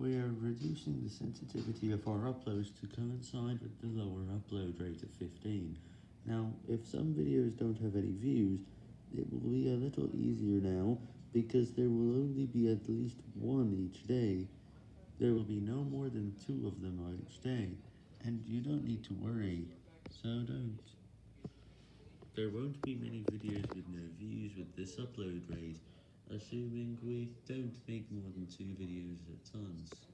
We are reducing the sensitivity of our uploads to coincide with the lower upload rate of 15. Now, if some videos don't have any views, it will be a little easier now, because there will only be at least one each day. There will be no more than two of them each day, and you don't need to worry, so don't. There won't be many videos with no views with this upload rate, assuming we don't make more than two videos at once.